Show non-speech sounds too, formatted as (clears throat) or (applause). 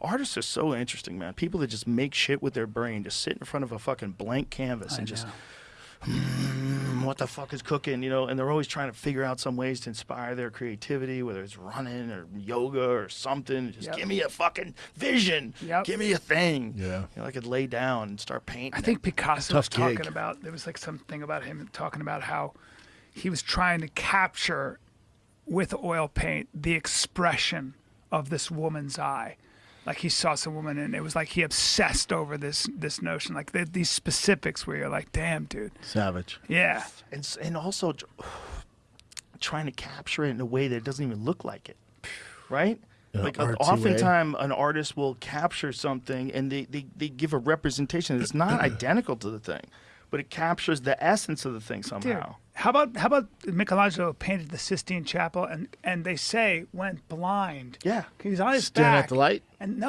artists are so interesting, man. People that just make shit with their brain, just sit in front of a fucking blank canvas and just "Hmm, what the fuck is cooking, you know, and they're always trying to figure out some ways to inspire their creativity, whether it's running or yoga or something. Just Yep. give me a fucking vision. Yep. Give me a thing. Yeah. You know, I could lay down and start painting. I think Picasso Tough was talking gig. about there was like something about him talking about how he was trying to capture with oil paint the expression of this woman's eye. Like he saw some woman and it was like he obsessed over this this notion, like th- these specifics where you're like, damn, dude, Savage. yeah, and and also (sighs) trying to capture it in a way that doesn't even look like it, right? Yeah, like artsy way. oftentimes an artist will capture something and they, they, they give a representation that's not (clears throat) identical to the thing, but it captures the essence of the thing dude. Somehow. How about how about Michelangelo painted the Sistine Chapel and and they say went blind. Yeah. He was on his Staring back at the light. and no,